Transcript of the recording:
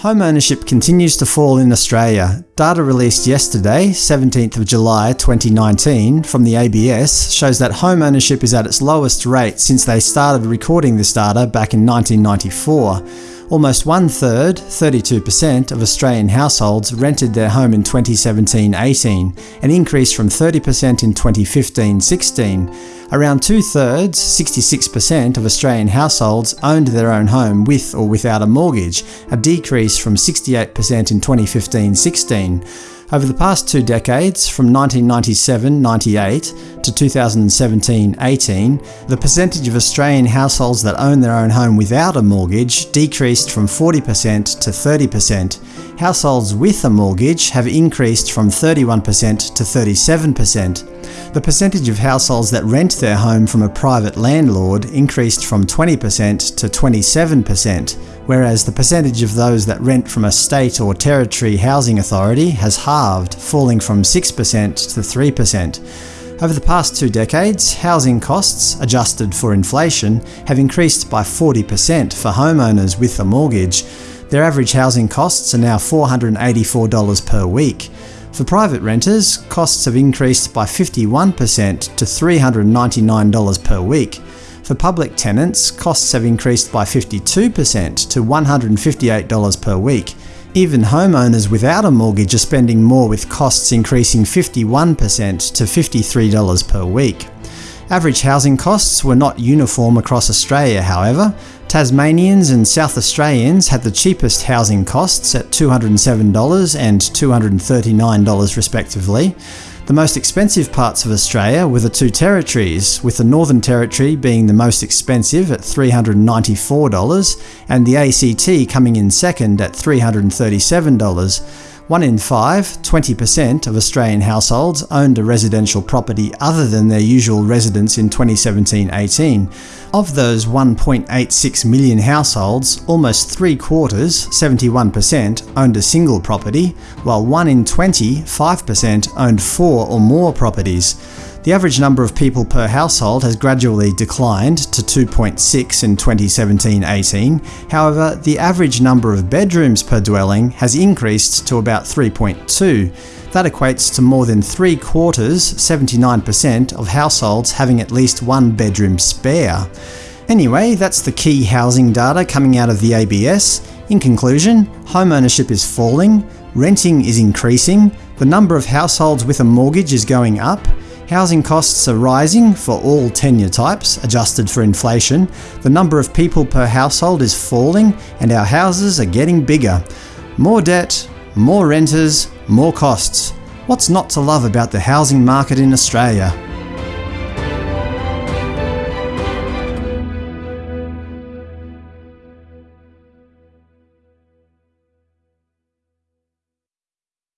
Home ownership continues to fall in Australia. Data released yesterday, 17th of July 2019, from the ABS shows that home ownership is at its lowest rate since they started recording this data back in 1994. Almost one-third, 32%, of Australian households rented their home in 2017-18, an increase from 30% in 2015-16. Around two-thirds, 66%, of Australian households owned their own home with or without a mortgage, a decrease from 68% in 2015-16. Over the past two decades, from 1997-98 to 2017-18, the percentage of Australian households that own their own home without a mortgage decreased from 40% to 30%. Households with a mortgage have increased from 31% to 37%. The percentage of households that rent their home from a private landlord increased from 20% to 27%, whereas the percentage of those that rent from a state or territory housing authority has halved, falling from 6% to 3%. Over the past two decades, housing costs, adjusted for inflation, have increased by 40% for homeowners with a mortgage. Their average housing costs are now $484 per week. For private renters, costs have increased by 51% to $399 per week. For public tenants, costs have increased by 52% to $158 per week. Even homeowners without a mortgage are spending more with costs increasing 51% to $53 per week. Average housing costs were not uniform across Australia, however. Tasmanians and South Australians had the cheapest housing costs at $207 and $239 respectively. The most expensive parts of Australia were the two territories, with the Northern Territory being the most expensive at $394 and the ACT coming in second at $337. One in five, 20% of Australian households owned a residential property other than their usual residence in 2017-18. Of those 1.86 million households, almost three-quarters, 71%, owned a single property, while 1 in 20, 5%, owned four or more properties. The average number of people per household has gradually declined to 2.6 in 2017-18, however the average number of bedrooms per dwelling has increased to about 3.2. That equates to more than three quarters, 79%, of households having at least one bedroom spare. Anyway, that's the key housing data coming out of the ABS. In conclusion, home ownership is falling, renting is increasing, the number of households with a mortgage is going up, Housing costs are rising for all tenure types, adjusted for inflation, the number of people per household is falling, and our houses are getting bigger. More debt, more renters, more costs. What's not to love about the housing market in Australia?